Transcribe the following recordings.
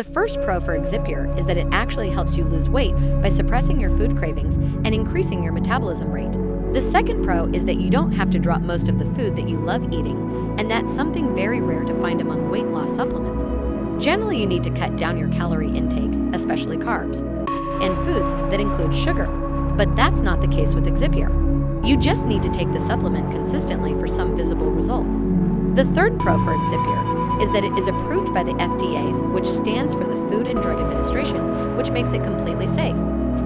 The first pro for Exipure is that it actually helps you lose weight by suppressing your food cravings and increasing your metabolism rate. The second pro is that you don't have to drop most of the food that you love eating, and that's something very rare to find among weight loss supplements. Generally, you need to cut down your calorie intake, especially carbs, and foods that include sugar, but that's not the case with Exipure. You just need to take the supplement consistently for some visible results. The third pro for Exipure is that it is approved by the FDA's, which stands for the Food and Drug Administration, which makes it completely safe.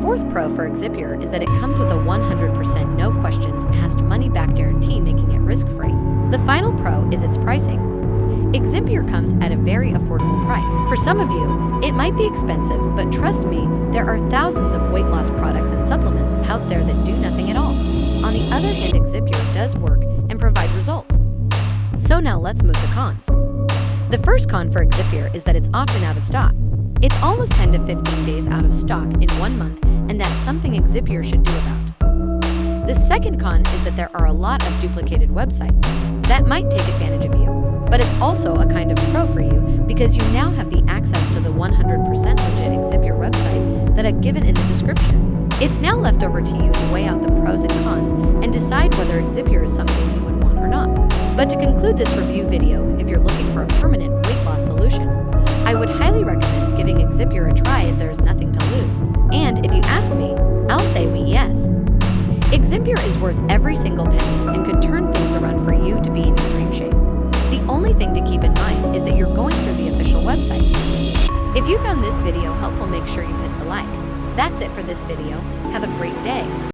Fourth pro for Exipure is that it comes with a 100% no questions asked money back guarantee, making it risk-free. The final pro is its pricing. Exipure comes at a very affordable price. For some of you, it might be expensive, but trust me, there are thousands of weight loss products and supplements out there that do nothing at all. On the other hand, Exipure does work and provide results. So now let's move the cons. The first con for Exipure is that it's often out of stock. It's almost 10 to 15 days out of stock in one month, and that's something Exipure should do about. The second con is that there are a lot of duplicated websites. That might take advantage of you, but it's also a kind of pro for you because you now have the access to the 100% legit Exipure website that I've given in the description. It's now left over to you to weigh out the pros and cons and decide whether Exipure is something But to conclude this review video, if you're looking for a permanent weight loss solution, I would highly recommend giving Exipure a try as there is nothing to lose. And if you ask me, I'll say we yes. Exipure is worth every single penny and could turn things around for you to be in your dream shape. The only thing to keep in mind is that you're going through the official website. If you found this video helpful, make sure you hit the like. That's it for this video. Have a great day.